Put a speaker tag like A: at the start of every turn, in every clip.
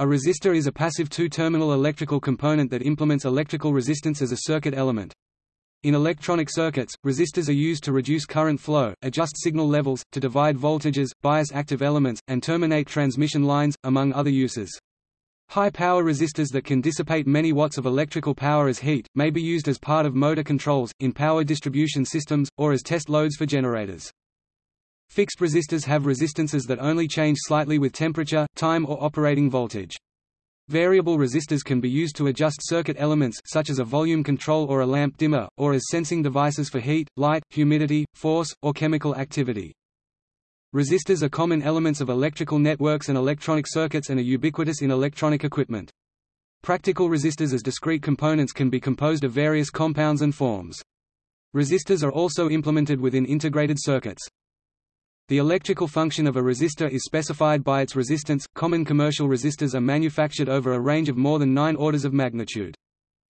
A: A resistor is a passive two-terminal electrical component that implements electrical resistance as a circuit element. In electronic circuits, resistors are used to reduce current flow, adjust signal levels, to divide voltages, bias active elements, and terminate transmission lines, among other uses. High-power resistors that can dissipate many watts of electrical power as heat, may be used as part of motor controls, in power distribution systems, or as test loads for generators. Fixed resistors have resistances that only change slightly with temperature, time or operating voltage. Variable resistors can be used to adjust circuit elements such as a volume control or a lamp dimmer, or as sensing devices for heat, light, humidity, force, or chemical activity. Resistors are common elements of electrical networks and electronic circuits and are ubiquitous in electronic equipment. Practical resistors as discrete components can be composed of various compounds and forms. Resistors are also implemented within integrated circuits. The electrical function of a resistor is specified by its resistance. Common commercial resistors are manufactured over a range of more than 9 orders of magnitude.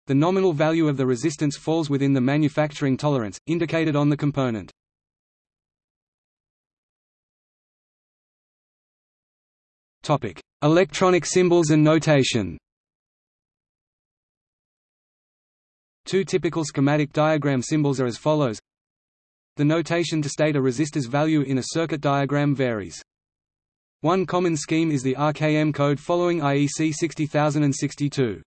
A: The nominal value of the resistance falls within the manufacturing tolerance, indicated on the component. Electronic symbols and notation. Two typical schematic diagram symbols are as follows the notation to state a resistor's value in a circuit diagram varies. One common scheme is the RKM code following IEC 60062.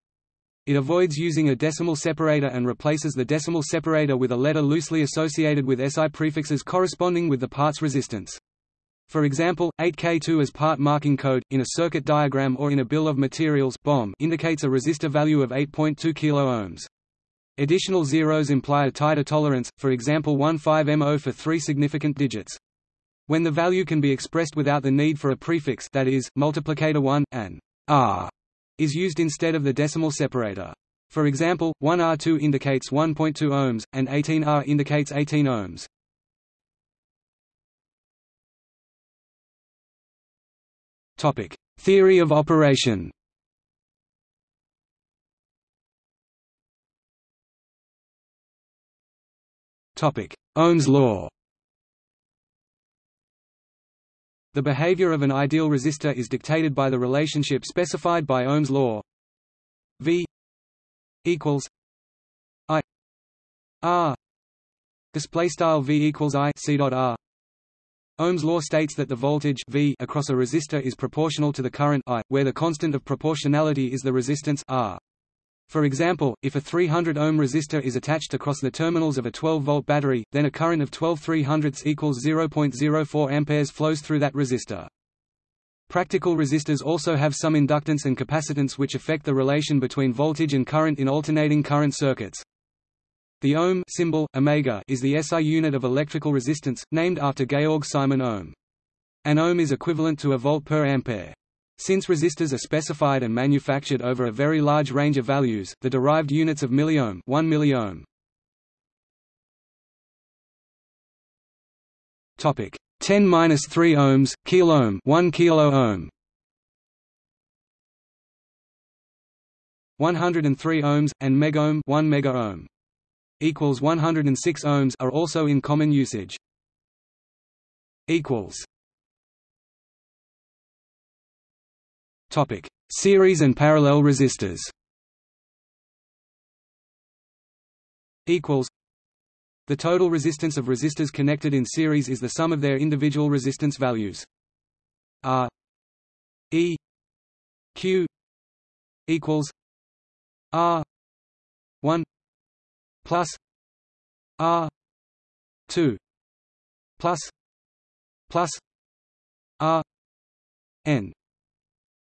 A: It avoids using a decimal separator and replaces the decimal separator with a letter loosely associated with SI prefixes corresponding with the part's resistance. For example, 8K2 as part marking code, in a circuit diagram or in a bill of materials indicates a resistor value of 8.2 kΩ. Additional zeros imply a tighter tolerance, for example 15MO for three significant digits. When the value can be expressed without the need for a prefix that is, multiplicator 1, an R is used instead of the decimal separator. For example, 1R2 indicates 1.2 ohms, and 18R indicates 18 ohms. Topic: Theory of operation. Ohm's law. The behavior of an ideal resistor is dictated by the relationship specified by Ohm's law. V equals I R. Display style V equals I C dot R. Ohm's law states that the voltage V across a resistor is proportional to the current I, where the constant of proportionality is the resistance R. For example, if a 300 ohm resistor is attached across the terminals of a 12-volt battery, then a current of 12 300 equals 0.04 amperes flows through that resistor. Practical resistors also have some inductance and capacitance which affect the relation between voltage and current in alternating current circuits. The ohm symbol, omega, is the SI unit of electrical resistance, named after Georg Simon Ohm. An ohm is equivalent to a volt per ampere. Since resistors are specified and manufactured over a very large range of values, the derived units of milliohm 1 milliohm. Topic 10 minus 3 ohms, kiloohm 1 kilo ohm. 103 ohms, and megohm 1 megaohm equals 106 ohms are also in common usage. equals Topic: Series and parallel resistors. Equals. The total resistance of resistors connected in series is the sum of their individual resistance values. R. E. Q. Equals. R. one plus R. two plus plus R. N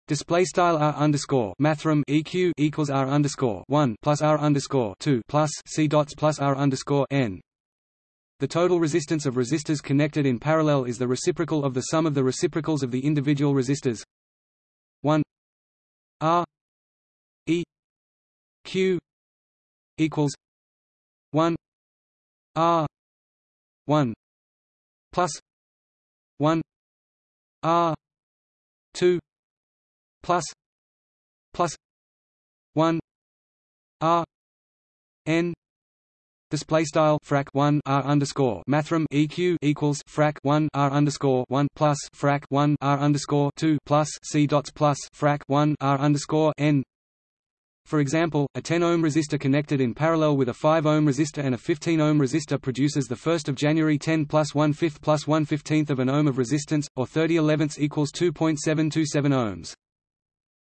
A: Display style r underscore mathrm eq equals r underscore one plus r underscore two plus c dots plus r underscore n. The total resistance of resistors connected in parallel is the reciprocal of the sum of the reciprocals of the individual resistors. One r e q equals one r one plus one r two plus plus 1 r n display style frac 1 r underscore mathrm eq equals frac 1 r underscore 1 plus frac 1 r underscore 2 plus c dots plus frac 1 r underscore n. For example, a 10 ohm resistor connected in parallel with a 5 ohm resistor and a 15 ohm resistor produces the 1st of January 10 plus 1 5th plus 1 15th of an ohm of resistance, or 30 elevenths equals 2.727 ohms.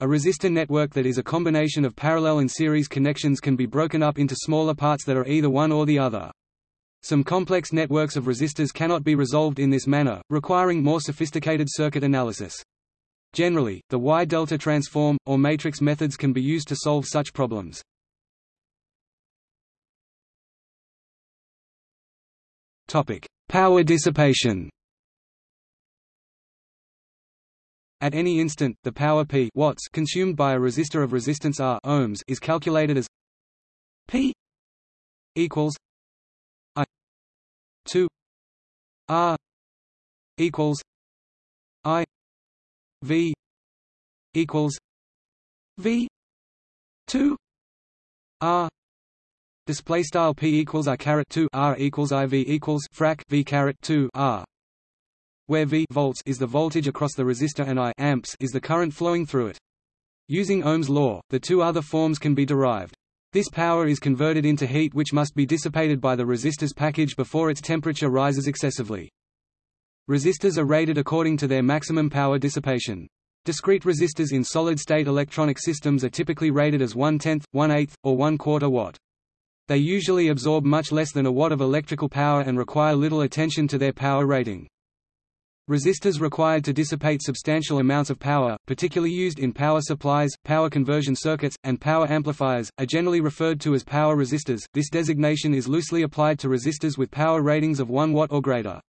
A: A resistor network that is a combination of parallel and series connections can be broken up into smaller parts that are either one or the other. Some complex networks of resistors cannot be resolved in this manner, requiring more sophisticated circuit analysis. Generally, the Y-delta transform, or matrix methods can be used to solve such problems. Power dissipation At any instant, the power P watts consumed by a resistor of resistance R ohms is calculated as P equals I 2 R equals I V equals V 2 R. Display style P equals I caret 2 R equals IV equals frac V caret 2 R where V volts is the voltage across the resistor and I amps is the current flowing through it. Using Ohm's law, the two other forms can be derived. This power is converted into heat which must be dissipated by the resistor's package before its temperature rises excessively. Resistors are rated according to their maximum power dissipation. Discrete resistors in solid-state electronic systems are typically rated as 1 tenth, 1 eighth, or 1 quarter watt. They usually absorb much less than a watt of electrical power and require little attention to their power rating. Resistors required to dissipate substantial amounts of power, particularly used in power supplies, power conversion circuits, and power amplifiers, are generally referred to as power resistors. This designation is loosely applied to resistors with power ratings of 1 watt or greater.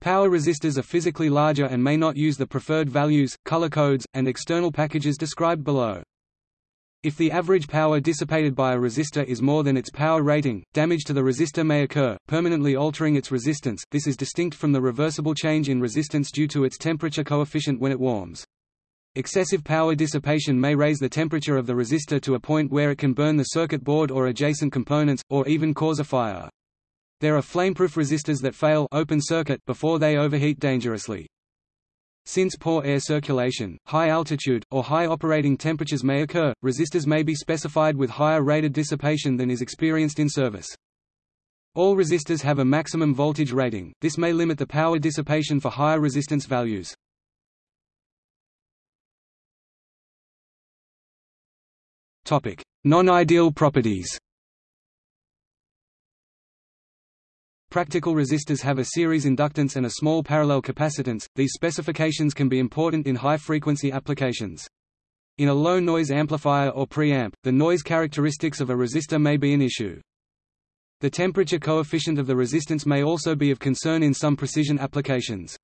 A: Power resistors are physically larger and may not use the preferred values, color codes, and external packages described below. If the average power dissipated by a resistor is more than its power rating, damage to the resistor may occur, permanently altering its resistance. This is distinct from the reversible change in resistance due to its temperature coefficient when it warms. Excessive power dissipation may raise the temperature of the resistor to a point where it can burn the circuit board or adjacent components, or even cause a fire. There are flameproof resistors that fail open circuit before they overheat dangerously. Since poor air circulation, high altitude, or high operating temperatures may occur, resistors may be specified with higher rated dissipation than is experienced in service. All resistors have a maximum voltage rating, this may limit the power dissipation for higher resistance values. Non-ideal properties Practical resistors have a series inductance and a small parallel capacitance. These specifications can be important in high-frequency applications. In a low-noise amplifier or preamp, the noise characteristics of a resistor may be an issue. The temperature coefficient of the resistance may also be of concern in some precision applications.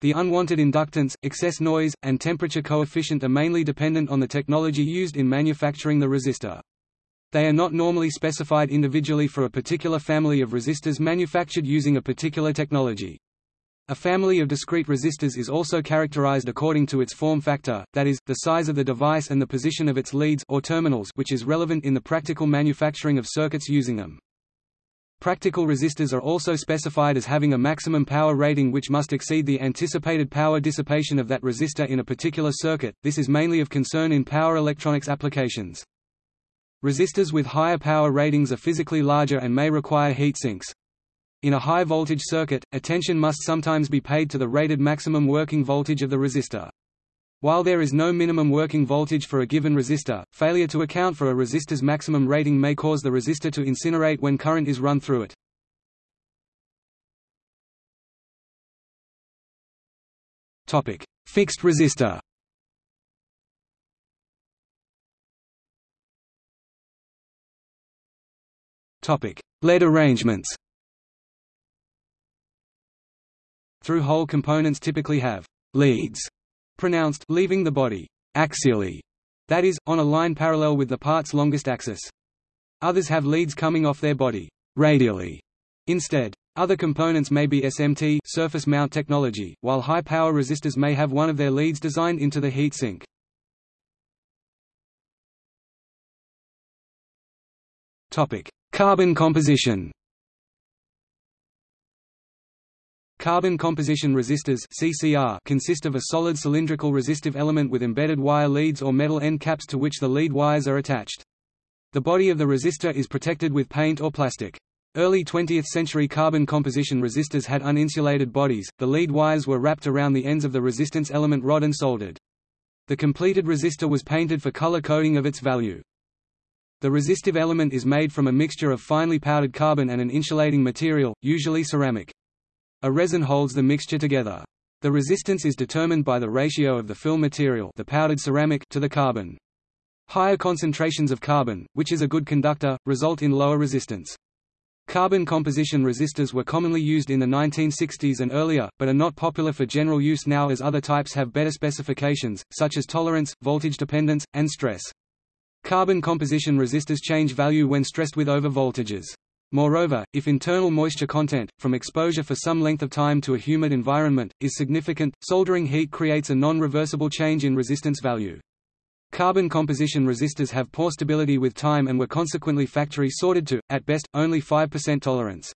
A: The unwanted inductance, excess noise, and temperature coefficient are mainly dependent on the technology used in manufacturing the resistor. They are not normally specified individually for a particular family of resistors manufactured using a particular technology. A family of discrete resistors is also characterized according to its form factor, that is, the size of the device and the position of its leads or terminals which is relevant in the practical manufacturing of circuits using them. Practical resistors are also specified as having a maximum power rating which must exceed the anticipated power dissipation of that resistor in a particular circuit, this is mainly of concern in power electronics applications. Resistors with higher power ratings are physically larger and may require heat sinks. In a high-voltage circuit, attention must sometimes be paid to the rated maximum working voltage of the resistor. While there is no minimum working voltage for a given resistor, failure to account for a resistor's maximum rating may cause the resistor to incinerate when current is run through it. Topic: Fixed resistor Lead arrangements Through-hole components typically have leads pronounced leaving the body axially, that is, on a line parallel with the part's longest axis. Others have leads coming off their body radially instead. Other components may be SMT surface mount technology, while high-power resistors may have one of their leads designed into the heat sink. Carbon composition Carbon composition resistors CCR consist of a solid cylindrical resistive element with embedded wire leads or metal end caps to which the lead wires are attached. The body of the resistor is protected with paint or plastic. Early 20th century carbon composition resistors had uninsulated bodies, the lead wires were wrapped around the ends of the resistance element rod and soldered. The completed resistor was painted for color coding of its value. The resistive element is made from a mixture of finely powdered carbon and an insulating material, usually ceramic. A resin holds the mixture together. The resistance is determined by the ratio of the fill material the powdered ceramic to the carbon. Higher concentrations of carbon, which is a good conductor, result in lower resistance. Carbon composition resistors were commonly used in the 1960s and earlier, but are not popular for general use now as other types have better specifications, such as tolerance, voltage dependence, and stress. Carbon composition resistors change value when stressed with overvoltages. Moreover, if internal moisture content, from exposure for some length of time to a humid environment, is significant, soldering heat creates a non-reversible change in resistance value. Carbon composition resistors have poor stability with time and were consequently factory sorted to, at best, only 5% tolerance.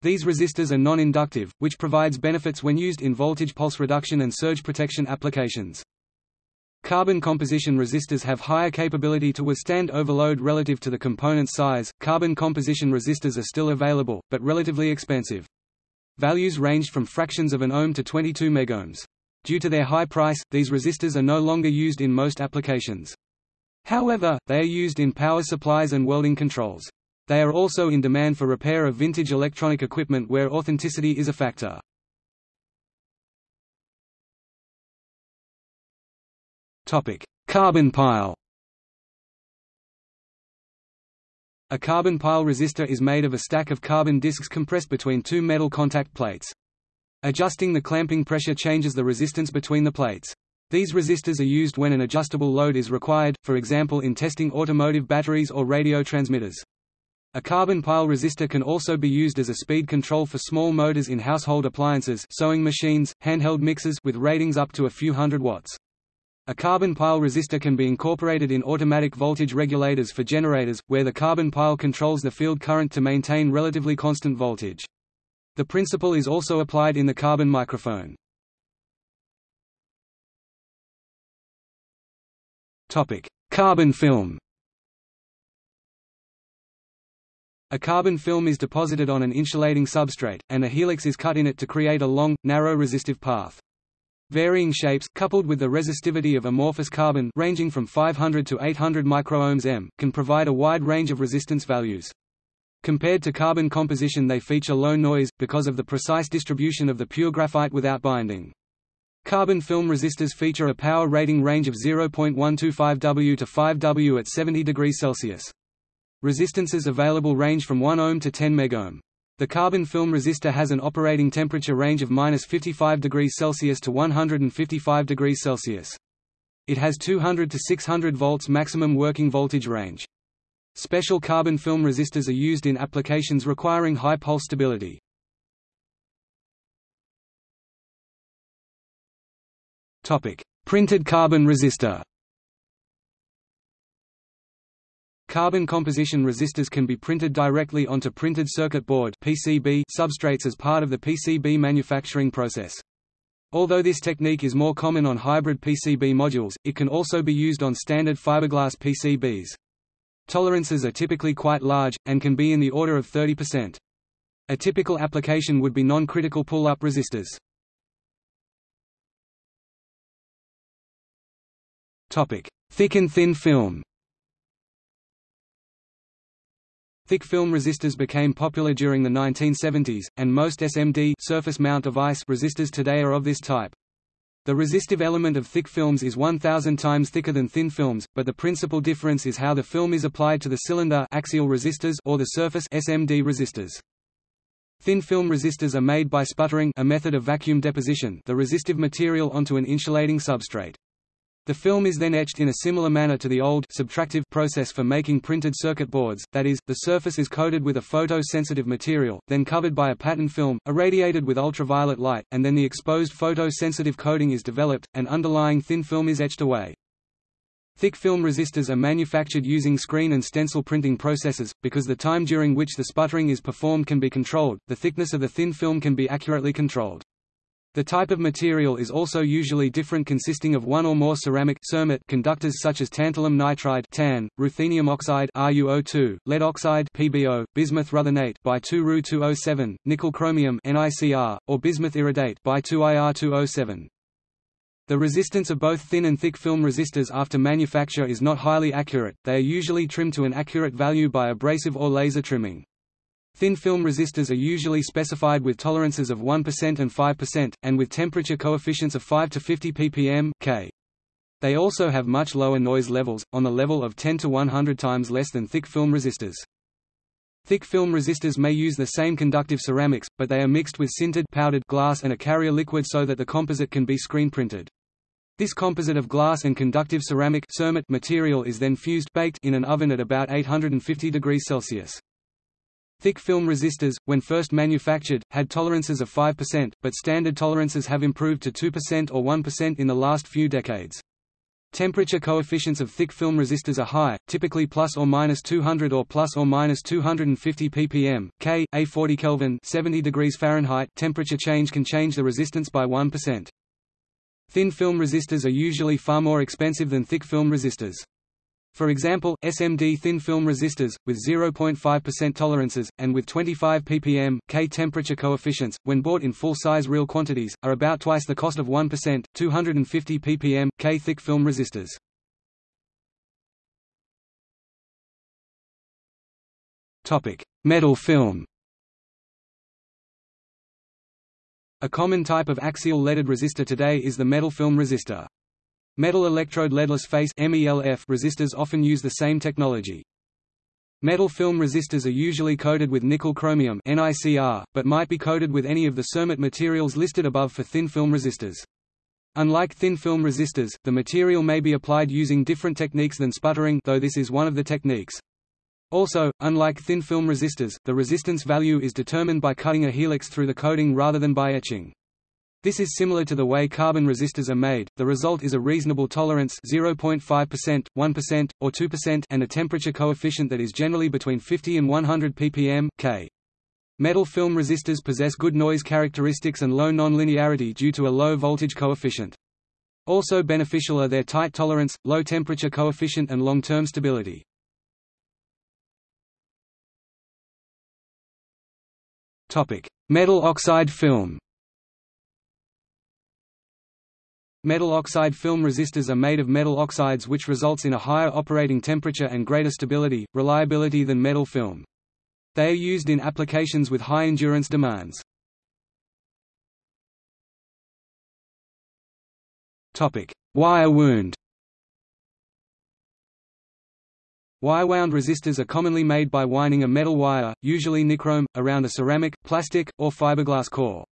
A: These resistors are non-inductive, which provides benefits when used in voltage pulse reduction and surge protection applications. Carbon composition resistors have higher capability to withstand overload relative to the component size. Carbon composition resistors are still available, but relatively expensive. Values ranged from fractions of an ohm to 22 megohms. Due to their high price, these resistors are no longer used in most applications. However, they are used in power supplies and welding controls. They are also in demand for repair of vintage electronic equipment where authenticity is a factor. Carbon pile. A carbon pile resistor is made of a stack of carbon discs compressed between two metal contact plates. Adjusting the clamping pressure changes the resistance between the plates. These resistors are used when an adjustable load is required, for example in testing automotive batteries or radio transmitters. A carbon pile resistor can also be used as a speed control for small motors in household appliances sewing machines, handheld mixers with ratings up to a few hundred watts. A carbon pile resistor can be incorporated in automatic voltage regulators for generators, where the carbon pile controls the field current to maintain relatively constant voltage. The principle is also applied in the carbon microphone. Carbon film. A carbon film is deposited on an insulating substrate, and a helix is cut in it to create a long, narrow resistive path. Varying shapes, coupled with the resistivity of amorphous carbon ranging from 500 to 800 microohms m, can provide a wide range of resistance values. Compared to carbon composition they feature low noise, because of the precise distribution of the pure graphite without binding. Carbon film resistors feature a power rating range of 0.125 W to 5 W at 70 degrees Celsius. Resistances available range from 1 ohm to 10 megohm. The carbon film resistor has an operating temperature range of minus 55 degrees Celsius to 155 degrees Celsius. It has 200 to 600 volts maximum working voltage range. Special carbon film resistors are used in applications requiring high pulse stability. Topic: Printed carbon resistor. Carbon composition resistors can be printed directly onto printed circuit board (PCB) substrates as part of the PCB manufacturing process. Although this technique is more common on hybrid PCB modules, it can also be used on standard fiberglass PCBs. Tolerances are typically quite large, and can be in the order of 30%. A typical application would be non-critical pull-up resistors. Thick and thin film Thick film resistors became popular during the 1970s, and most SMD surface mount device resistors today are of this type. The resistive element of thick films is 1000 times thicker than thin films, but the principal difference is how the film is applied to the cylinder axial resistors or the surface SMD resistors. Thin film resistors are made by sputtering a method of vacuum deposition the resistive material onto an insulating substrate. The film is then etched in a similar manner to the old subtractive process for making printed circuit boards, that is, the surface is coated with a photo-sensitive material, then covered by a pattern film, irradiated with ultraviolet light, and then the exposed photo-sensitive coating is developed, and underlying thin film is etched away. Thick film resistors are manufactured using screen and stencil printing processes, because the time during which the sputtering is performed can be controlled, the thickness of the thin film can be accurately controlled. The type of material is also usually different consisting of one or more ceramic conductors such as tantalum nitride TAN, ruthenium oxide RuO2, lead oxide PbO, bismuth ruthenate by 2Ru207, nickel chromium NiCr, or bismuth iridate by 2Ir207. The resistance of both thin and thick film resistors after manufacture is not highly accurate, they are usually trimmed to an accurate value by abrasive or laser trimming. Thin film resistors are usually specified with tolerances of 1% and 5%, and with temperature coefficients of 5 to 50 ppm K. They also have much lower noise levels, on the level of 10 to 100 times less than thick film resistors. Thick film resistors may use the same conductive ceramics, but they are mixed with sintered powdered glass and a carrier liquid so that the composite can be screen printed. This composite of glass and conductive ceramic material is then fused baked in an oven at about 850 degrees Celsius. Thick film resistors, when first manufactured, had tolerances of 5%, but standard tolerances have improved to 2% or 1% in the last few decades. Temperature coefficients of thick film resistors are high, typically plus or minus 200 or plus or minus 250 ppm, K, A 40 Kelvin 70 degrees Fahrenheit temperature change can change the resistance by 1%. Thin film resistors are usually far more expensive than thick film resistors. For example, SMD thin film resistors, with 0.5% tolerances, and with 25 ppm, K temperature coefficients, when bought in full-size reel quantities, are about twice the cost of 1%, 250 ppm, K thick film resistors. Metal film A common type of axial leaded resistor today is the metal film resistor. Metal electrode leadless face resistors often use the same technology. Metal film resistors are usually coated with nickel chromium but might be coated with any of the cermet materials listed above for thin film resistors. Unlike thin film resistors, the material may be applied using different techniques than sputtering though this is one of the techniques. Also, unlike thin film resistors, the resistance value is determined by cutting a helix through the coating rather than by etching. This is similar to the way carbon resistors are made, the result is a reasonable tolerance 0.5%, 1%, or 2% and a temperature coefficient that is generally between 50 and 100 ppm K. Metal film resistors possess good noise characteristics and low nonlinearity due to a low voltage coefficient. Also beneficial are their tight tolerance, low temperature coefficient and long-term stability. Metal oxide film Metal oxide film resistors are made of metal oxides which results in a higher operating temperature and greater stability, reliability than metal film. They are used in applications with high endurance demands. Wire wound Wire-wound resistors are commonly made by winding a metal wire, usually nichrome, around a ceramic, plastic, or fiberglass core.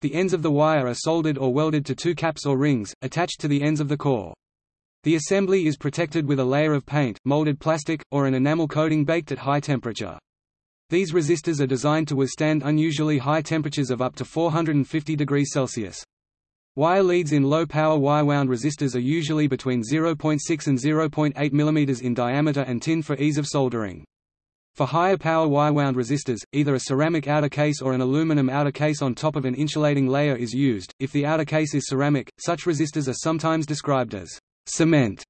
A: The ends of the wire are soldered or welded to two caps or rings, attached to the ends of the core. The assembly is protected with a layer of paint, molded plastic, or an enamel coating baked at high temperature. These resistors are designed to withstand unusually high temperatures of up to 450 degrees Celsius. Wire leads in low-power wire-wound resistors are usually between 0.6 and 0.8 mm in diameter and tin for ease of soldering. For higher power wire-wound resistors, either a ceramic outer case or an aluminum outer case on top of an insulating layer is used. If the outer case is ceramic, such resistors are sometimes described as cement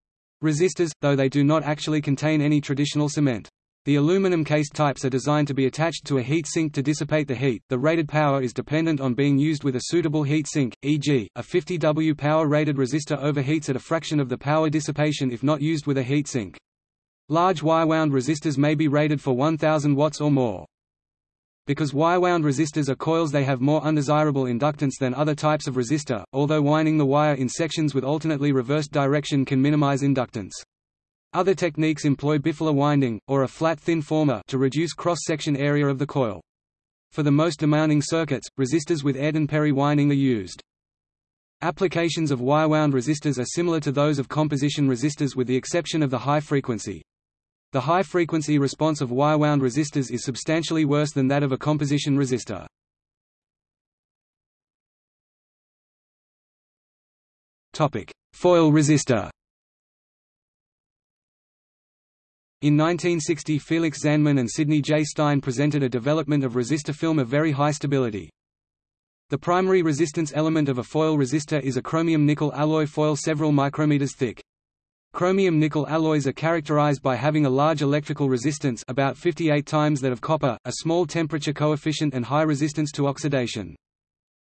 A: resistors, though they do not actually contain any traditional cement. The aluminum-cased types are designed to be attached to a heat sink to dissipate the heat. The rated power is dependent on being used with a suitable heat sink, e.g., a 50 W power-rated resistor overheats at a fraction of the power dissipation if not used with a heat sink. Large wire-wound resistors may be rated for 1000 watts or more. Because wire-wound resistors are coils they have more undesirable inductance than other types of resistor, although winding the wire in sections with alternately reversed direction can minimize inductance. Other techniques employ bifilar winding, or a flat thin former to reduce cross-section area of the coil. For the most demanding circuits, resistors with Ayrton-Perry winding are used. Applications of wire-wound resistors are similar to those of composition resistors with the exception of the high frequency. The high-frequency response of wire-wound resistors is substantially worse than that of a composition resistor. Foil resistor In 1960 Felix Zandman and Sidney J. Stern presented a development of resistor film of very high stability. The primary resistance element of a foil resistor is a chromium-nickel alloy foil several micrometers thick. Chromium-nickel alloys are characterized by having a large electrical resistance about 58 times that of copper, a small temperature coefficient and high resistance to oxidation.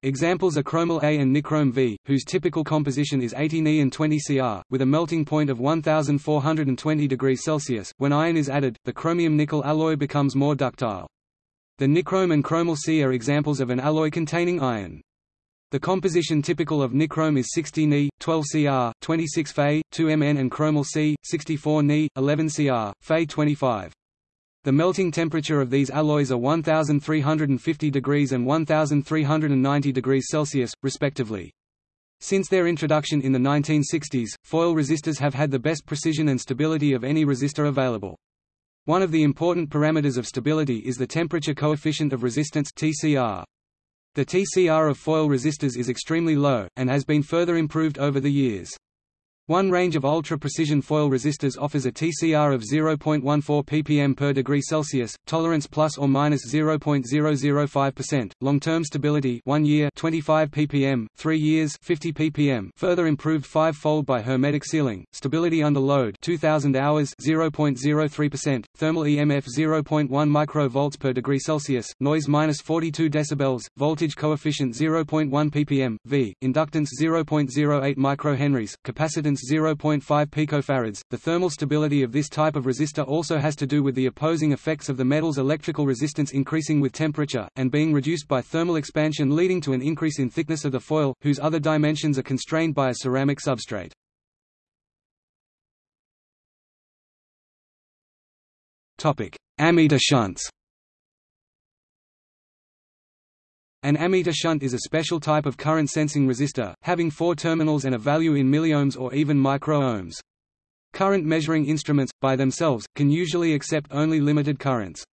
A: Examples are chromel A and nichrome V, whose typical composition is 80 Ni and 20 Cr, with a melting point of 1420 degrees Celsius. When iron is added, the chromium-nickel alloy becomes more ductile. The nichrome and chromel C are examples of an alloy containing iron. The composition typical of nichrome is 60 Ni, 12 Cr, 26 Fe, 2 Mn and chromel C, 64 Ni, 11 Cr, Fe 25. The melting temperature of these alloys are 1350 degrees and 1390 degrees Celsius, respectively. Since their introduction in the 1960s, foil resistors have had the best precision and stability of any resistor available. One of the important parameters of stability is the temperature coefficient of resistance TCR. The TCR of foil resistors is extremely low, and has been further improved over the years. One range of ultra-precision foil resistors offers a TCR of 0.14 ppm per degree Celsius, tolerance plus or minus 0.005%, long-term stability 1 year 25 ppm, 3 years 50 ppm, further improved five-fold by hermetic sealing, stability under load 2000 hours 0.03%, thermal EMF 0.1 microvolts per degree Celsius, noise minus 42 decibels, voltage coefficient 0.1 ppm, V, inductance 0.08 microhenries, capacitance resistance 0.5 picofarads. The thermal stability of this type of resistor also has to do with the opposing effects of the metal's electrical resistance increasing with temperature, and being reduced by thermal expansion leading to an increase in thickness of the foil, whose other dimensions are constrained by a ceramic substrate. Ammeter shunts An ammeter shunt is a special type of current sensing resistor, having four terminals and a value in milliohms or even microohms. Current measuring instruments, by themselves, can usually accept only limited currents.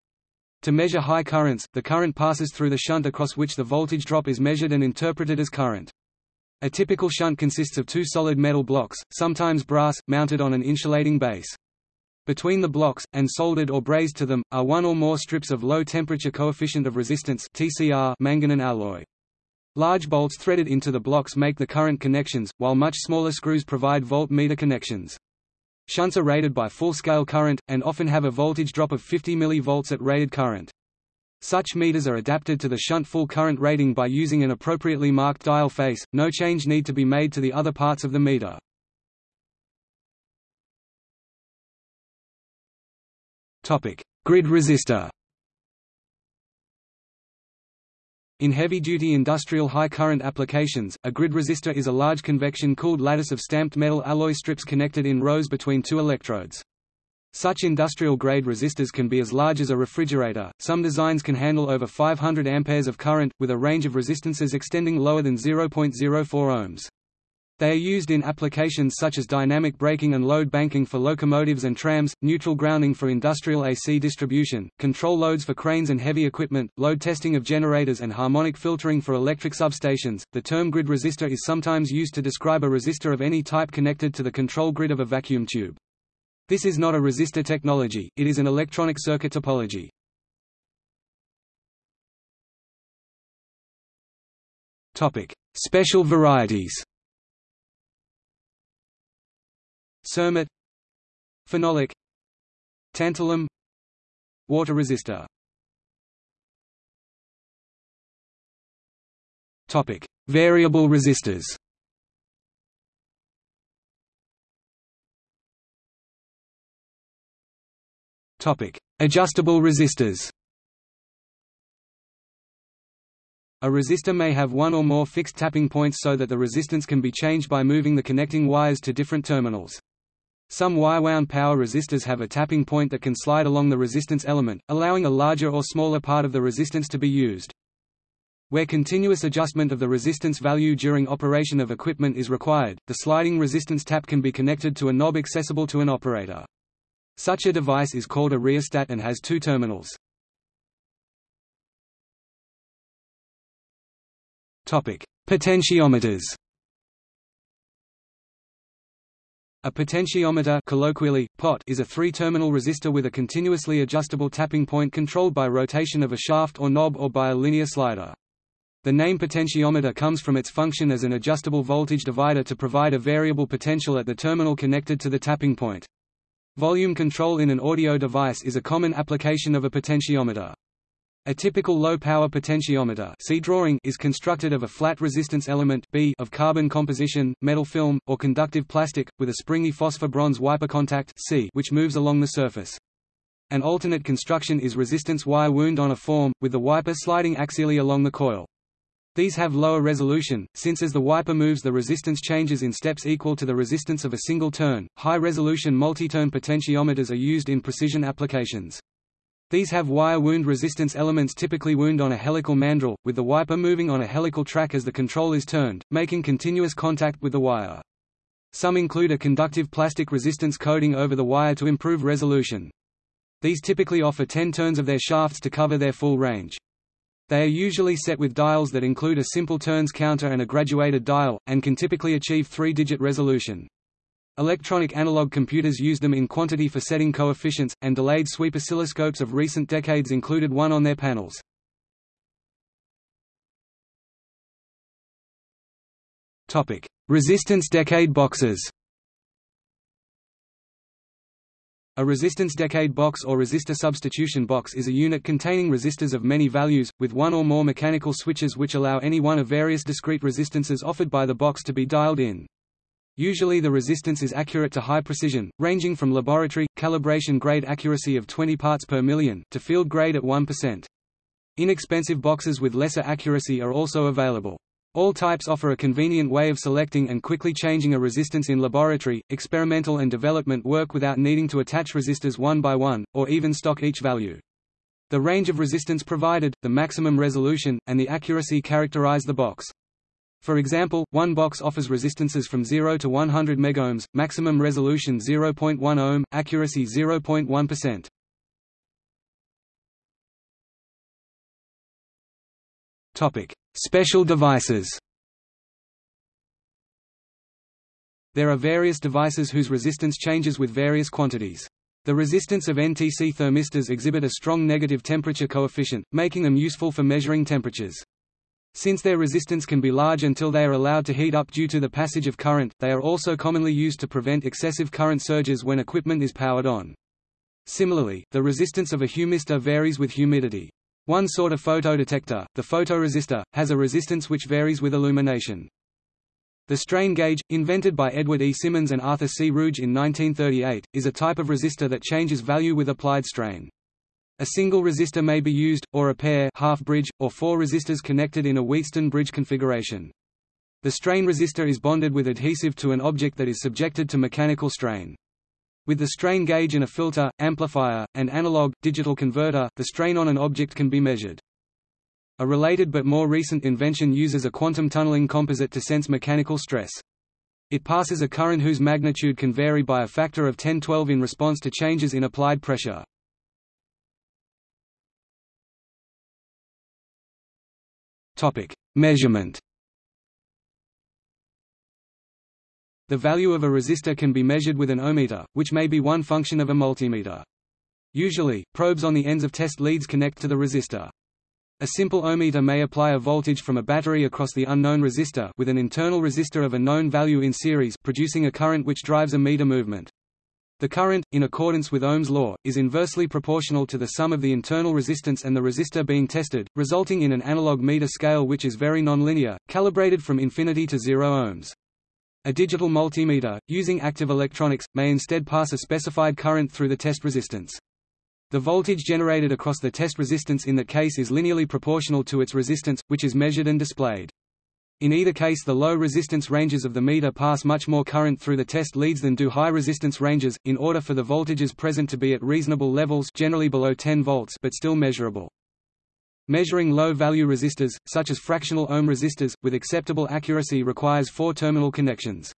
A: To measure high currents, the current passes through the shunt across which the voltage drop is measured and interpreted as current. A typical shunt consists of two solid metal blocks, sometimes brass, mounted on an insulating base. Between the blocks, and soldered or brazed to them, are one or more strips of low-temperature coefficient of resistance TCR manganese alloy. Large bolts threaded into the blocks make the current connections, while much smaller screws provide voltmeter connections. Shunts are rated by full-scale current, and often have a voltage drop of 50 mV at rated current. Such meters are adapted to the shunt full current rating by using an appropriately marked dial face, no change need to be made to the other parts of the meter. Topic: Grid resistor. In heavy-duty industrial high-current applications, a grid resistor is a large convection-cooled lattice of stamped metal alloy strips connected in rows between two electrodes. Such industrial-grade resistors can be as large as a refrigerator. Some designs can handle over 500 amperes of current, with a range of resistances extending lower than 0.04 ohms. They are used in applications such as dynamic braking and load banking for locomotives and trams, neutral grounding for industrial AC distribution, control loads for cranes and heavy equipment, load testing of generators and harmonic filtering for electric substations. The term grid resistor is sometimes used to describe a resistor of any type connected to the control grid of a vacuum tube. This is not a resistor technology, it is an electronic circuit topology. Topic: Special varieties. Cermet Phenolic Tantalum Water resistor Topic: Variable resistors. Topic: Adjustable resistors. A resistor may have one or more fixed tapping points so that the resistance can be changed by moving the connecting wires to different terminals. Some wire-wound power resistors have a tapping point that can slide along the resistance element, allowing a larger or smaller part of the resistance to be used. Where continuous adjustment of the resistance value during operation of equipment is required, the sliding resistance tap can be connected to a knob accessible to an operator. Such a device is called a rheostat and has two terminals. Potentiometers A potentiometer colloquially, pot is a three-terminal resistor with a continuously adjustable tapping point controlled by rotation of a shaft or knob or by a linear slider. The name potentiometer comes from its function as an adjustable voltage divider to provide a variable potential at the terminal connected to the tapping point. Volume control in an audio device is a common application of a potentiometer. A typical low-power potentiometer see drawing is constructed of a flat resistance element B of carbon composition, metal film, or conductive plastic, with a springy phosphor-bronze wiper contact C which moves along the surface. An alternate construction is resistance wire wound on a form, with the wiper sliding axially along the coil. These have lower resolution, since as the wiper moves the resistance changes in steps equal to the resistance of a single turn. High-resolution multi-turn potentiometers are used in precision applications. These have wire wound resistance elements typically wound on a helical mandrel, with the wiper moving on a helical track as the control is turned, making continuous contact with the wire. Some include a conductive plastic resistance coating over the wire to improve resolution. These typically offer 10 turns of their shafts to cover their full range. They are usually set with dials that include a simple turns counter and a graduated dial, and can typically achieve three-digit resolution. Electronic analog computers used them in quantity for setting coefficients, and delayed sweep oscilloscopes of recent decades included one on their panels. Resistance decade boxes A resistance decade box or resistor substitution box is a unit containing resistors of many values, with one or more mechanical switches which allow any one of various discrete resistances offered by the box to be dialed in. Usually the resistance is accurate to high precision, ranging from laboratory, calibration grade accuracy of 20 parts per million, to field grade at 1%. Inexpensive boxes with lesser accuracy are also available. All types offer a convenient way of selecting and quickly changing a resistance in laboratory, experimental and development work without needing to attach resistors one by one, or even stock each value. The range of resistance provided, the maximum resolution, and the accuracy characterize the box. For example, one box offers resistances from 0 to 100 megohms, maximum resolution 0.1 ohm, accuracy 0.1%. Topic: Special devices. There are various devices whose resistance changes with various quantities. The resistance of NTC thermistors exhibit a strong negative temperature coefficient, making them useful for measuring temperatures. Since their resistance can be large until they are allowed to heat up due to the passage of current, they are also commonly used to prevent excessive current surges when equipment is powered on. Similarly, the resistance of a humistor varies with humidity. One sort of photodetector, the photoresistor, has a resistance which varies with illumination. The strain gauge, invented by Edward E. Simmons and Arthur C. Ruge in 1938, is a type of resistor that changes value with applied strain. A single resistor may be used, or a pair half bridge, or four resistors connected in a Wheatstone bridge configuration. The strain resistor is bonded with adhesive to an object that is subjected to mechanical strain. With the strain gauge and a filter, amplifier, and analog, digital converter, the strain on an object can be measured. A related but more recent invention uses a quantum tunneling composite to sense mechanical stress. It passes a current whose magnitude can vary by a factor of 10-12 in response to changes in applied pressure. Topic: Measurement. The value of a resistor can be measured with an ohmmeter, which may be one function of a multimeter. Usually, probes on the ends of test leads connect to the resistor. A simple ohmmeter may apply a voltage from a battery across the unknown resistor with an internal resistor of a known value in series producing a current which drives a meter movement. The current, in accordance with Ohm's law, is inversely proportional to the sum of the internal resistance and the resistor being tested, resulting in an analog meter scale which is very nonlinear, calibrated from infinity to zero ohms. A digital multimeter, using active electronics, may instead pass a specified current through the test resistance. The voltage generated across the test resistance in that case is linearly proportional to its resistance, which is measured and displayed. In either case the low resistance ranges of the meter pass much more current through the test leads than do high resistance ranges, in order for the voltages present to be at reasonable levels generally below 10 volts but still measurable. Measuring low-value resistors, such as fractional ohm resistors, with acceptable accuracy requires four terminal connections.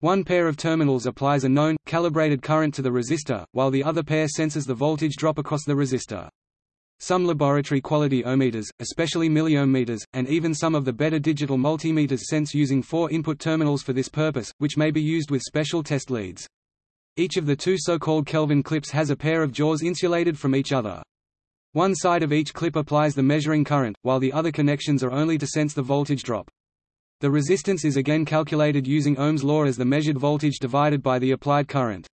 A: One pair of terminals applies a known, calibrated current to the resistor, while the other pair senses the voltage drop across the resistor. Some laboratory quality ohmmeters, especially milliohm meters, and even some of the better digital multimeters sense using four input terminals for this purpose, which may be used with special test leads. Each of the two so-called Kelvin clips has a pair of jaws insulated from each other. One side of each clip applies the measuring current, while the other connections are only to sense the voltage drop. The resistance is again calculated using Ohm's law as the measured voltage divided by the applied current.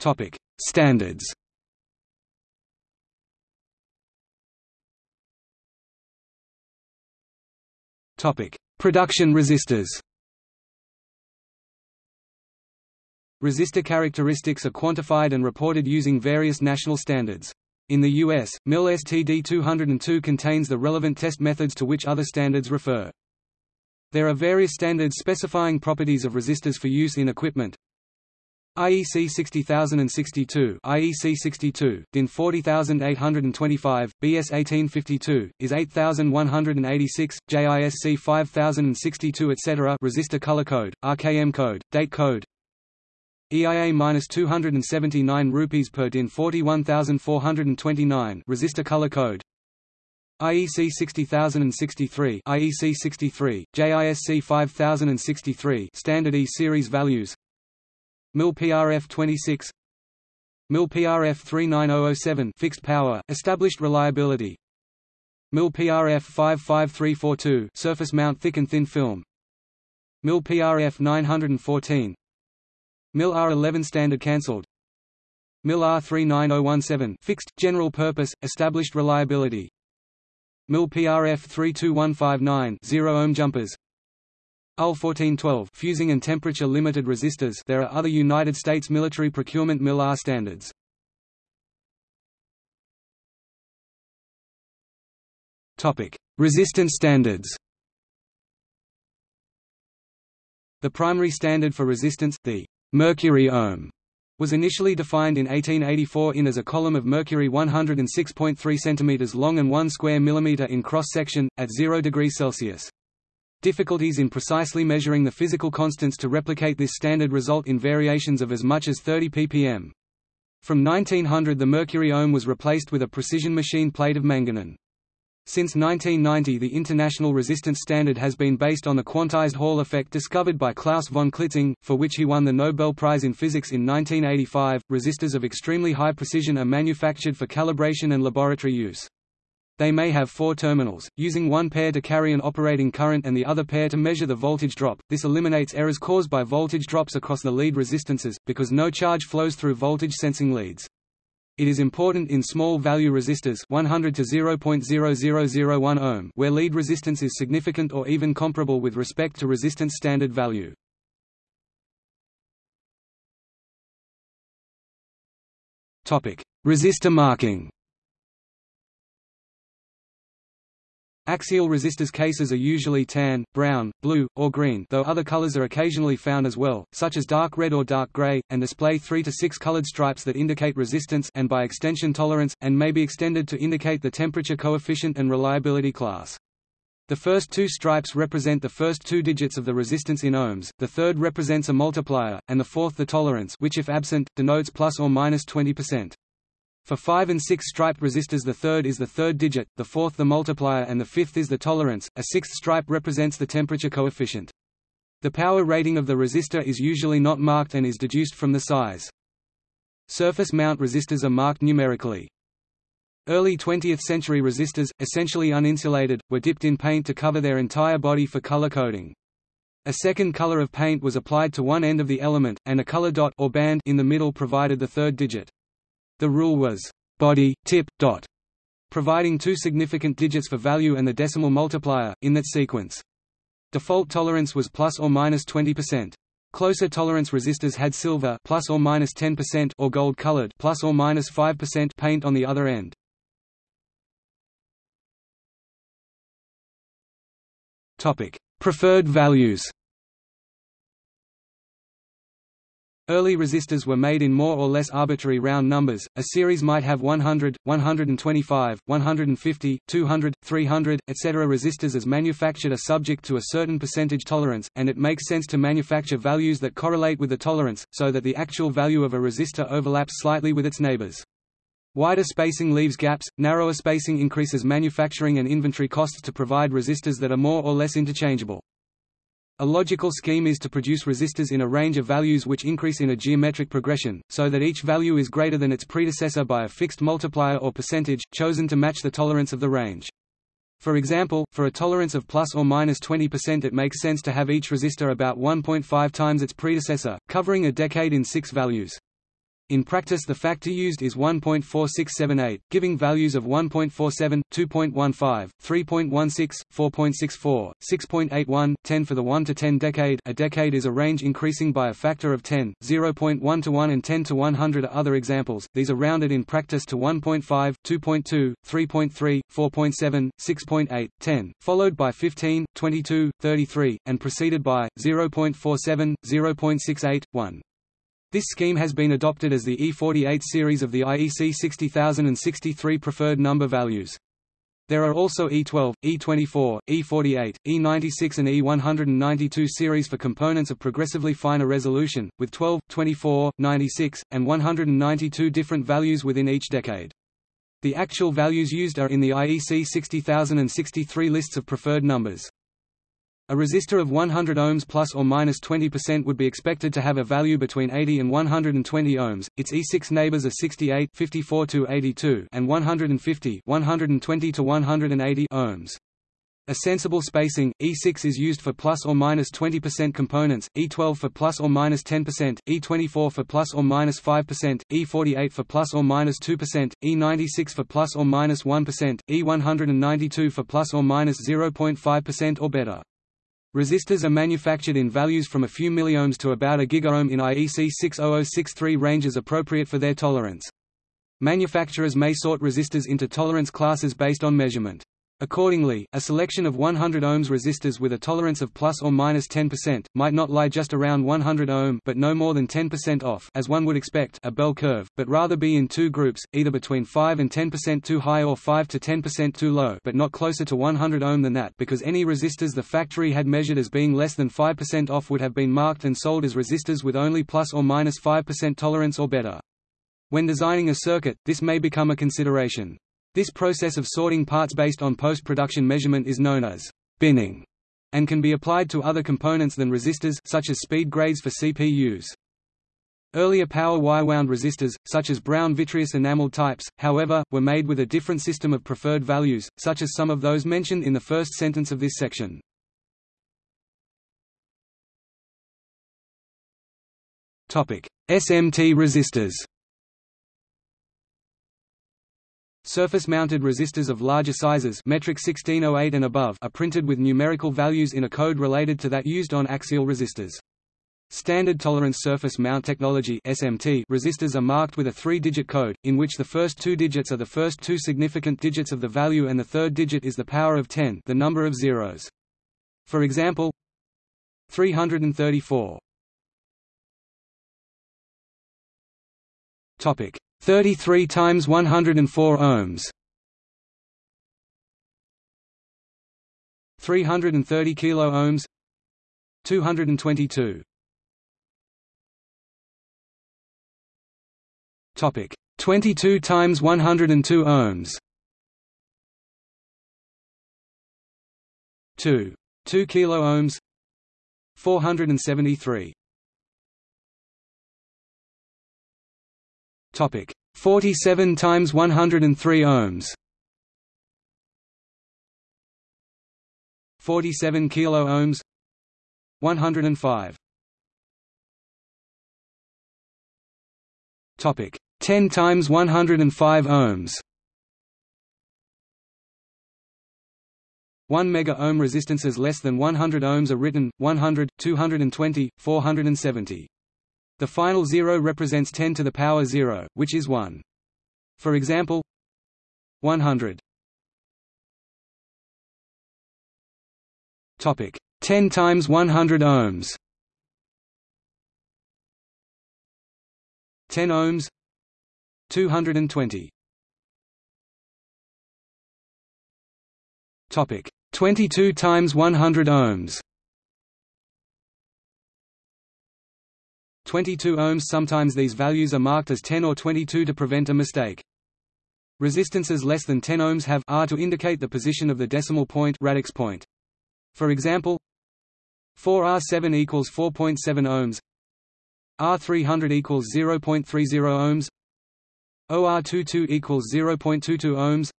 A: Topic: Standards. Topic: Production resistors. Resistor characteristics are quantified and reported using various national standards. In the US, MIL STD 202 contains the relevant test methods to which other standards refer. There are various standards specifying properties of resistors for use in equipment. IEC 60062 IEC 62, DIN 40825, BS 1852, IS 8186, JISC 5062 etc. Resistor color code, RKM code, date code, EIA minus 279 rupees per DIN 41429 resistor color code IEC 60063 IEC 63 JISC 5063 standard E series values MIL PRF 26 MIL PRF 39007 fixed power. Established reliability. MIL PRF 55342 surface mount thick and thin film. MIL PRF 914 MIL R11 standard cancelled. MIL R39017 fixed, general purpose, established reliability. MIL PRF 32159 zero ohm jumpers UL 1412 fusing and temperature limited resistors. There are other United States military procurement MIL R standards. Topic Resistance standards. The primary standard for resistance, the mercury ohm was initially defined in 1884 in as a column of mercury 106.3 cm long and 1 square millimeter in cross-section, at 0 degrees Celsius. Difficulties in precisely measuring the physical constants to replicate this standard result in variations of as much as 30 ppm. From 1900 the mercury ohm was replaced with a precision machine plate of manganin. Since 1990 the international resistance standard has been based on the quantized Hall effect discovered by Klaus von Klitzing, for which he won the Nobel Prize in Physics in 1985. Resistors of extremely high precision are manufactured for calibration and laboratory use. They may have four terminals, using one pair to carry an operating current and the other pair to measure the voltage drop. This eliminates errors caused by voltage drops across the lead resistances, because no charge flows through voltage sensing leads. It is important in small value resistors 100 to 0.0001 ohm where lead resistance is significant or even comparable with respect to resistance standard value. Topic: Resistor marking. Axial resistors cases are usually tan, brown, blue, or green though other colors are occasionally found as well, such as dark red or dark gray, and display three to six colored stripes that indicate resistance and by extension tolerance, and may be extended to indicate the temperature coefficient and reliability class. The first two stripes represent the first two digits of the resistance in ohms, the third represents a multiplier, and the fourth the tolerance which if absent, denotes plus or minus 20%. For 5 and 6 striped resistors the third is the third digit, the fourth the multiplier and the fifth is the tolerance, a sixth stripe represents the temperature coefficient. The power rating of the resistor is usually not marked and is deduced from the size. Surface mount resistors are marked numerically. Early 20th century resistors, essentially uninsulated, were dipped in paint to cover their entire body for color coding. A second color of paint was applied to one end of the element, and a color dot or band in the middle provided the third digit. The rule was body, tip, dot, providing two significant digits for value and the decimal multiplier, in that sequence. Default tolerance was plus or minus 20%. Closer tolerance resistors had silver plus or minus 10% or gold colored plus or minus 5% paint on the other end. Topic: Preferred values. Early resistors were made in more or less arbitrary round numbers, a series might have 100, 125, 150, 200, 300, etc. Resistors as manufactured are subject to a certain percentage tolerance, and it makes sense to manufacture values that correlate with the tolerance, so that the actual value of a resistor overlaps slightly with its neighbors. Wider spacing leaves gaps, narrower spacing increases manufacturing and inventory costs to provide resistors that are more or less interchangeable. A logical scheme is to produce resistors in a range of values which increase in a geometric progression, so that each value is greater than its predecessor by a fixed multiplier or percentage, chosen to match the tolerance of the range. For example, for a tolerance of plus or minus 20% it makes sense to have each resistor about 1.5 times its predecessor, covering a decade in six values. In practice the factor used is 1.4678, giving values of 1.47, 2.15, 3.16, 4.64, 6.81, 10 for the 1 to 10 decade a decade is a range increasing by a factor of 10, 0.1 to 1 and 10 to 100 are other examples, these are rounded in practice to 1.5, 2.2, 3.3, 4.7, 6.8, 10, followed by 15, 22, 33, and preceded by, 0.47, 0.68, 1. This scheme has been adopted as the E48 series of the IEC 60063 preferred number values. There are also E12, E24, E48, E96 and E192 series for components of progressively finer resolution, with 12, 24, 96, and 192 different values within each decade. The actual values used are in the IEC 60063 lists of preferred numbers. A resistor of 100 ohms plus or minus 20% would be expected to have a value between 80 and 120 ohms. Its E6 neighbors are 68, 54 to 82, and 150, 120 to 180 ohms. A sensible spacing, E6 is used for plus or minus 20% components, E12 for plus or minus 10%, E24 for plus or minus 5%, E48 for plus or minus 2%, E96 for plus or minus 1, E192 for plus or minus 0.5% or better. Resistors are manufactured in values from a few milliohms to about a gigaohm in IEC 60063 ranges appropriate for their tolerance. Manufacturers may sort resistors into tolerance classes based on measurement. Accordingly, a selection of 100 ohms resistors with a tolerance of plus or minus 10% might not lie just around 100 ohm but no more than 10% off as one would expect a bell curve, but rather be in two groups, either between 5 and 10% too high or 5 to 10% too low but not closer to 100 ohm than that because any resistors the factory had measured as being less than 5% off would have been marked and sold as resistors with only plus or minus 5% tolerance or better. When designing a circuit, this may become a consideration. This process of sorting parts based on post-production measurement is known as binning and can be applied to other components than resistors such as speed grades for CPUs. Earlier power wire-wound resistors, such as brown vitreous enameled types, however, were made with a different system of preferred values, such as some of those mentioned in the first sentence of this section. SMT resistors Surface-mounted resistors of larger sizes metric 1608 and above are printed with numerical values in a code related to that used on axial resistors. Standard tolerance surface mount technology (SMT) resistors are marked with a three-digit code, in which the first two digits are the first two significant digits of the value and the third digit is the power of 10, the number of zeros. For example, 334. Topic: 33 times 104 ohms. 330 kilo ohms. 222 topic. 22 times 102 ohms. 2 2 kilo ohms. 473 Topic 47 times 103 ohms. 47 kilo ohms. 105. Topic 10 times 105 ohms. 1 mega ohm resistances less than 100 ohms are written 100, 220, 470. The final zero represents 10 to the power 0, which is 1. For example, 100. Topic 10 times 100 ohms. 10 ohms 220 topic 22 times 100 ohms 22 ohms. Sometimes these values are marked as 10 or 22 to prevent a mistake. Resistances less than 10 ohms have R to indicate the position of the decimal point radix point. For example, 4R7 equals 4.7 ohms, R300 equals 0.30 ohms, OR22 equals 0.22 ohms,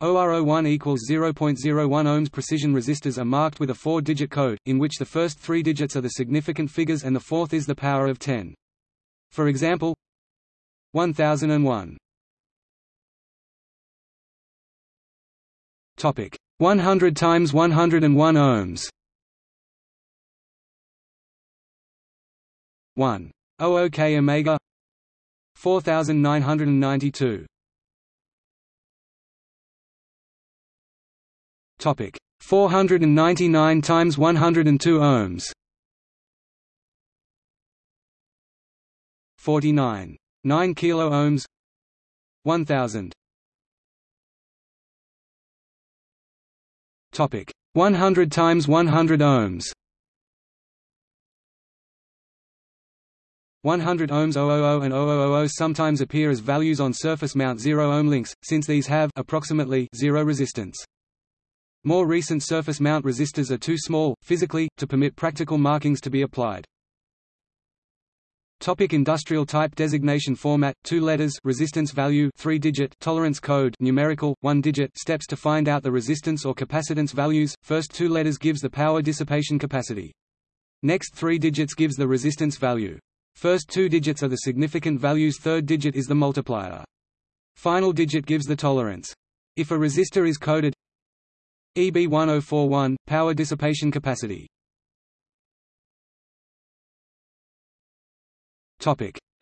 A: OR01 equals 0.01 ohms. Precision resistors are marked with a four-digit code, in which the first three digits are the significant figures and the fourth is the power of 10. For example, 1001. Topic 100 times 101 ohms. 1 OOK omega 4992 Topic. 499 times 102 ohms. 49 9 kilo ohms. 1000 Topic. 100 times 100 ohms. 100 ohms 000 and 0000 sometimes appear as values on surface mount 0 ohm links, since these have approximately zero resistance. More recent surface mount resistors are too small, physically, to permit practical markings to be applied. Topic industrial type designation format two letters resistance value 3 digit tolerance code numerical 1 digit steps to find out the resistance or capacitance values first two letters gives the power dissipation capacity. Next 3 digits gives the resistance value. First two digits are the significant values third digit is the multiplier. Final digit gives the tolerance. If a resistor is coded EB1041 power dissipation capacity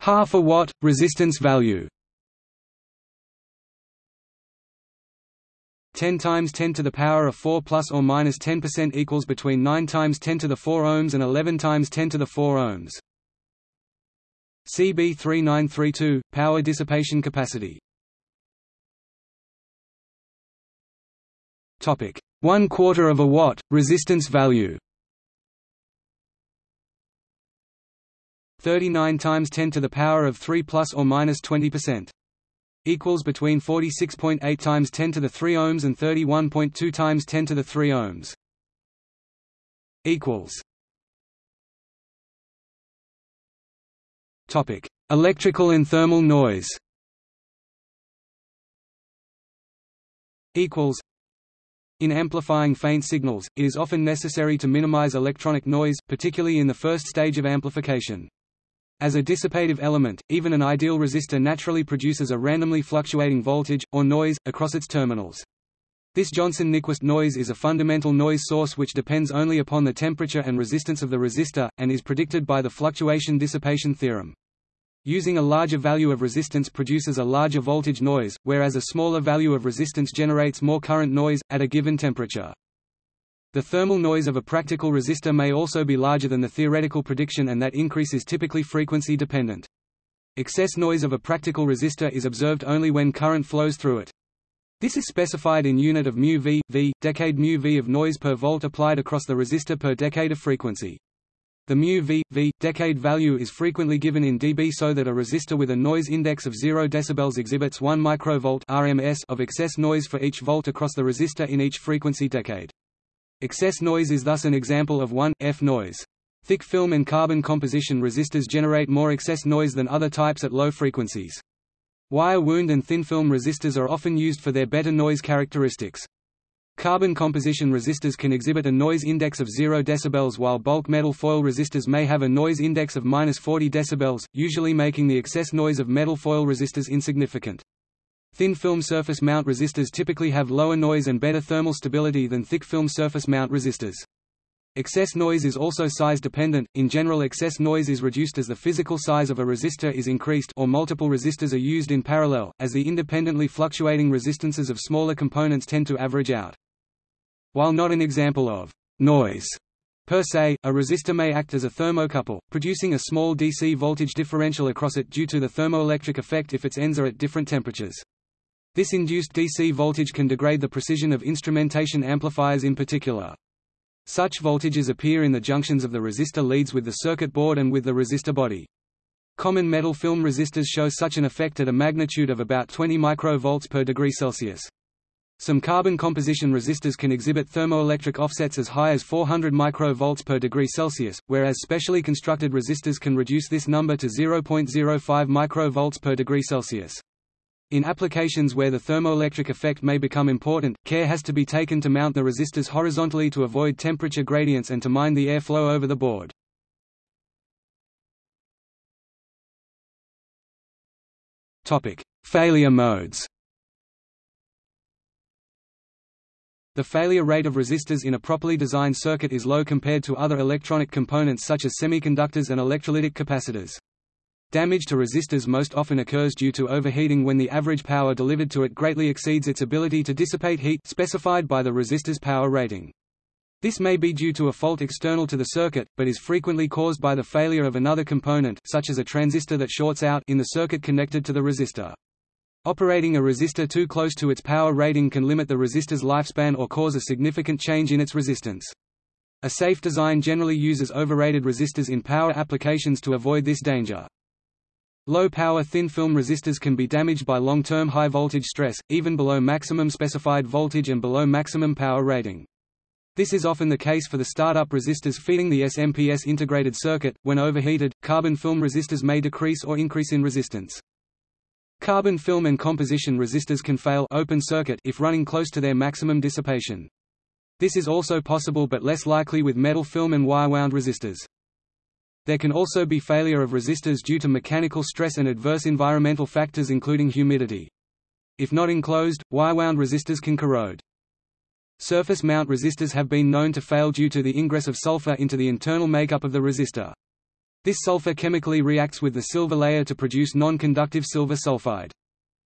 A: Half a watt resistance value. 10 times 10 to the power of 4 plus or minus 10% equals between 9 times 10 to the 4 ohms and 11 times 10 to the 4 ohms. CB3932 power dissipation capacity. Topic: 1 quarter of a watt resistance value. 39 times 10 to the power of 3 plus or minus 20% equals between 46.8 times 10 to the 3 ohms and 31.2 times 10 to the 3 ohms. Equals. Topic. Electrical and thermal noise. Equals in amplifying faint signals, it is often necessary to minimize electronic noise, particularly in the first stage of amplification. As a dissipative element, even an ideal resistor naturally produces a randomly fluctuating voltage, or noise, across its terminals. This Johnson-Nyquist noise is a fundamental noise source which depends only upon the temperature and resistance of the resistor, and is predicted by the fluctuation dissipation theorem. Using a larger value of resistance produces a larger voltage noise, whereas a smaller value of resistance generates more current noise, at a given temperature. The thermal noise of a practical resistor may also be larger than the theoretical prediction and that increase is typically frequency dependent. Excess noise of a practical resistor is observed only when current flows through it. This is specified in unit of mu v, v, decade mu v of noise per volt applied across the resistor per decade of frequency. The mu v, v, decade value is frequently given in dB so that a resistor with a noise index of 0 dB exhibits 1 microvolt RMS of excess noise for each volt across the resistor in each frequency decade. Excess noise is thus an example of 1, F noise. Thick film and carbon composition resistors generate more excess noise than other types at low frequencies. Wire wound and thin film resistors are often used for their better noise characteristics. Carbon composition resistors can exhibit a noise index of 0 dB while bulk metal foil resistors may have a noise index of 40 dB, usually making the excess noise of metal foil resistors insignificant. Thin film surface mount resistors typically have lower noise and better thermal stability than thick film surface mount resistors. Excess noise is also size dependent. In general, excess noise is reduced as the physical size of a resistor is increased or multiple resistors are used in parallel, as the independently fluctuating resistances of smaller components tend to average out. While not an example of noise, Per se, a resistor may act as a thermocouple, producing a small DC voltage differential across it due to the thermoelectric effect if its ends are at different temperatures. This induced DC voltage can degrade the precision of instrumentation amplifiers in particular. Such voltages appear in the junctions of the resistor leads with the circuit board and with the resistor body. Common metal film resistors show such an effect at a magnitude of about 20 microvolts per degree Celsius. Some carbon composition resistors can exhibit thermoelectric offsets as high as 400 microvolts per degree Celsius, whereas specially constructed resistors can reduce this number to 0.05 microvolts per degree Celsius. In applications where the thermoelectric effect may become important, care has to be taken to mount the resistors horizontally to avoid temperature gradients and to mind the airflow over the board. Failure modes The failure rate of resistors in a properly designed circuit is low compared to other electronic components such as semiconductors and electrolytic capacitors. Damage to resistors most often occurs due to overheating when the average power delivered to it greatly exceeds its ability to dissipate heat specified by the resistor's power rating. This may be due to a fault external to the circuit, but is frequently caused by the failure of another component such as a transistor that shorts out in the circuit connected to the resistor. Operating a resistor too close to its power rating can limit the resistor's lifespan or cause a significant change in its resistance. A safe design generally uses overrated resistors in power applications to avoid this danger. Low-power thin-film resistors can be damaged by long-term high-voltage stress, even below maximum specified voltage and below maximum power rating. This is often the case for the startup resistors feeding the SMPS integrated circuit. When overheated, carbon film resistors may decrease or increase in resistance. Carbon film and composition resistors can fail open circuit if running close to their maximum dissipation. This is also possible but less likely with metal film and wire-wound resistors. There can also be failure of resistors due to mechanical stress and adverse environmental factors including humidity. If not enclosed, wire-wound resistors can corrode. Surface mount resistors have been known to fail due to the ingress of sulfur into the internal makeup of the resistor. This sulfur chemically reacts with the silver layer to produce non-conductive silver sulfide.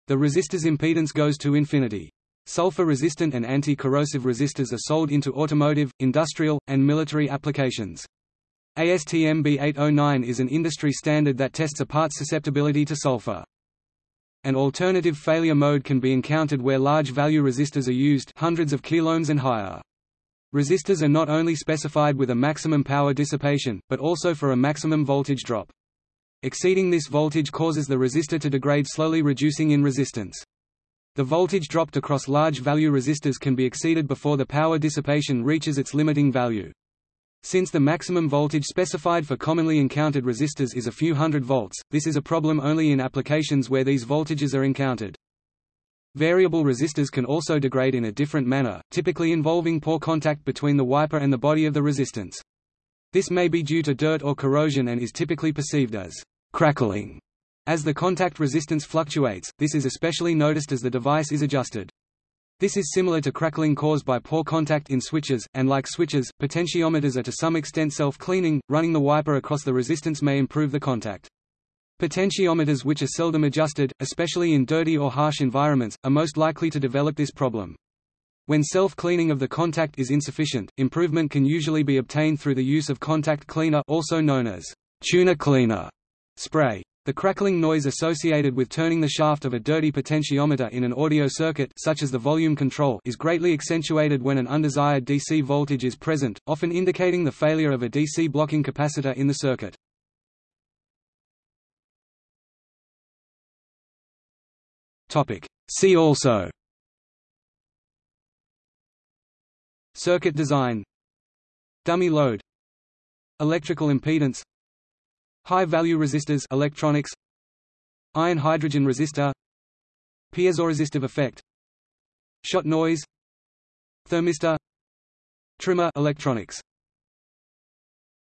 A: The resistor's impedance goes to infinity. Sulfur-resistant and anti-corrosive resistors are sold into automotive, industrial, and military applications. ASTM B809 is an industry standard that tests a part's susceptibility to sulfur. An alternative failure mode can be encountered where large value resistors are used hundreds of kiloohms and higher. Resistors are not only specified with a maximum power dissipation, but also for a maximum voltage drop. Exceeding this voltage causes the resistor to degrade slowly reducing in resistance. The voltage dropped across large value resistors can be exceeded before the power dissipation reaches its limiting value. Since the maximum voltage specified for commonly encountered resistors is a few hundred volts, this is a problem only in applications where these voltages are encountered. Variable resistors can also degrade in a different manner, typically involving poor contact between the wiper and the body of the resistance. This may be due to dirt or corrosion and is typically perceived as crackling. As the contact resistance fluctuates, this is especially noticed as the device is adjusted. This is similar to crackling caused by poor contact in switches, and like switches, potentiometers are to some extent self-cleaning, running the wiper across the resistance may improve the contact. Potentiometers which are seldom adjusted, especially in dirty or harsh environments, are most likely to develop this problem. When self-cleaning of the contact is insufficient, improvement can usually be obtained through the use of contact cleaner also known as tuner cleaner spray. The crackling noise associated with turning the shaft of a dirty potentiometer in an audio circuit such as the volume control is greatly accentuated when an undesired DC voltage is present, often indicating the failure of a DC blocking capacitor in the circuit. Topic. See also Circuit design Dummy load Electrical impedance High-value resistors electronics Iron-hydrogen resistor Piezoresistive effect Shot noise Thermistor Trimmer electronics